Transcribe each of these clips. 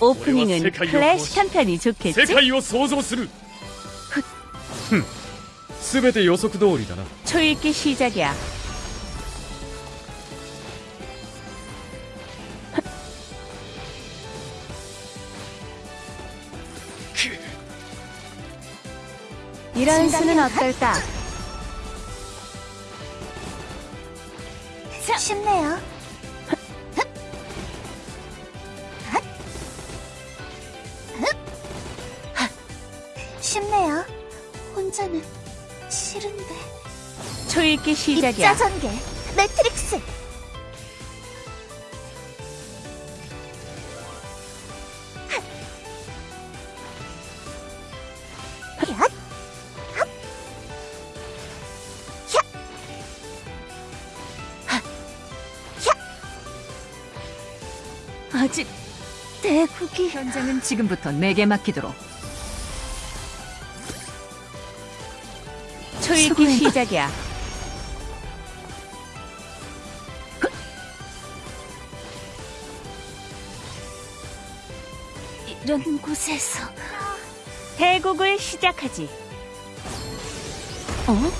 오프닝은 세카이오 클래식한 편이 좋겠지? 世界を想像するふん全て予測通りだな 초읽기 시작이야. 이런 수는 어떨까? 쉽네요. 쉽네요. 혼자는 싫은데. 초읽기 시작이야. 입자 전개, 매트릭스. 아직 대국이 현장은 지금부터 내게 맡기도록. 초읽기 시작이야. 이런 곳에서 대국을 시작하지. 어?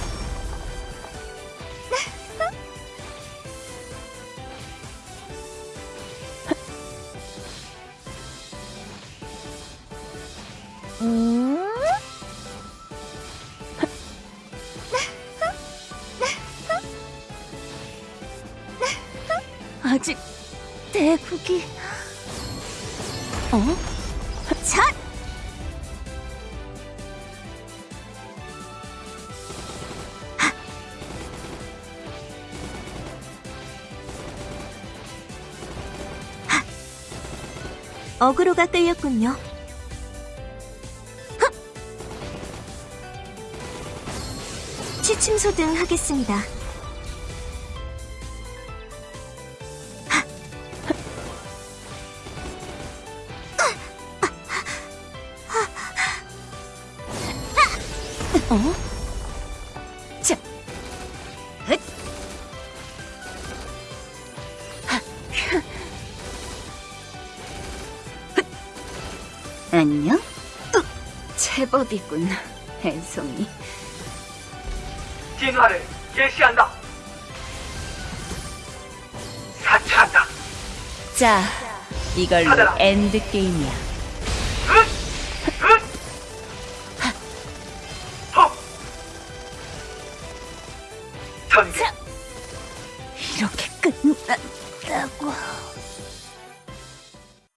음? 아직 대국이 어? 샷! 어그로가 끌렸군요. 취침소 등 하겠습니다. 어? 자, 헷. 안녕? 제법이군, 앤송이. 진화를 개시한다. 사치한다. 자, 이걸로. 엔드 게임이야. 이렇게 끝났다고.